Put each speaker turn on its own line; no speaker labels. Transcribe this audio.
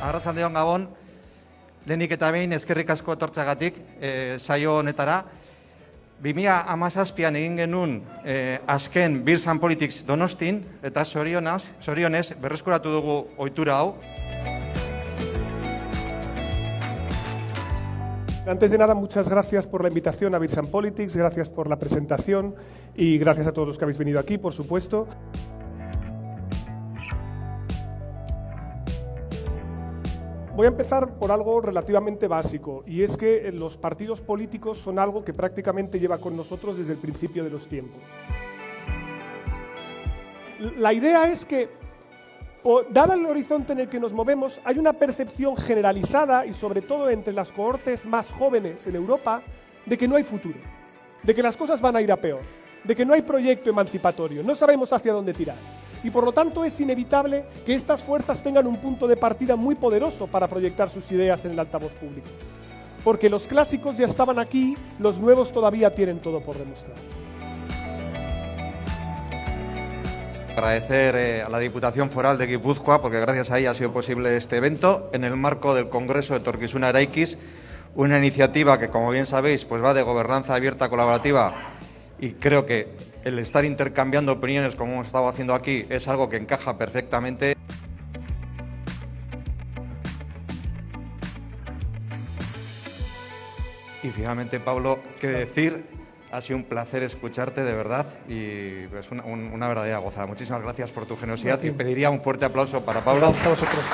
Arratsaldeon gabon, lehenik eta behin eskerrik asko etortzagatik e, saio honetara. 2017an egin genuen e, azken Beers and Politics Donostin eta sorionaz, sorionez berreskuratu dugu ohitura hau.
Antes de nada, muchas gracias por la invitación a Beers and Politics, gracias por la presentación y gracias a todos los que habéis venido aquí, por supuesto. Voy a empezar por algo relativamente básico, y es que los partidos políticos son algo que prácticamente lleva con nosotros desde el principio de los tiempos. La idea es que, dado el horizonte en el que nos movemos, hay una percepción generalizada, y sobre todo entre las cohortes más jóvenes en Europa, de que no hay futuro, de que las cosas van a ir a peor, de que no hay proyecto emancipatorio, no sabemos hacia dónde tirar y por lo tanto es inevitable que estas fuerzas tengan un punto de partida muy poderoso para proyectar sus ideas en el altavoz público. Porque los clásicos ya estaban aquí, los nuevos todavía tienen todo por demostrar.
Agradecer eh, a la Diputación Foral de Guipúzcoa, porque gracias a ella ha sido posible este evento, en el marco del Congreso de Torquisuna Araikis, una iniciativa que, como bien sabéis, pues va de gobernanza abierta colaborativa y creo que el estar intercambiando opiniones como hemos estado haciendo aquí es algo que encaja perfectamente. Y finalmente, Pablo, qué decir, ha sido un placer escucharte de verdad y es una, verdadera gozada. Muchísimas gracias por tu generosidad y pediría un fuerte aplauso para Pablo.
Gracias a vosotros.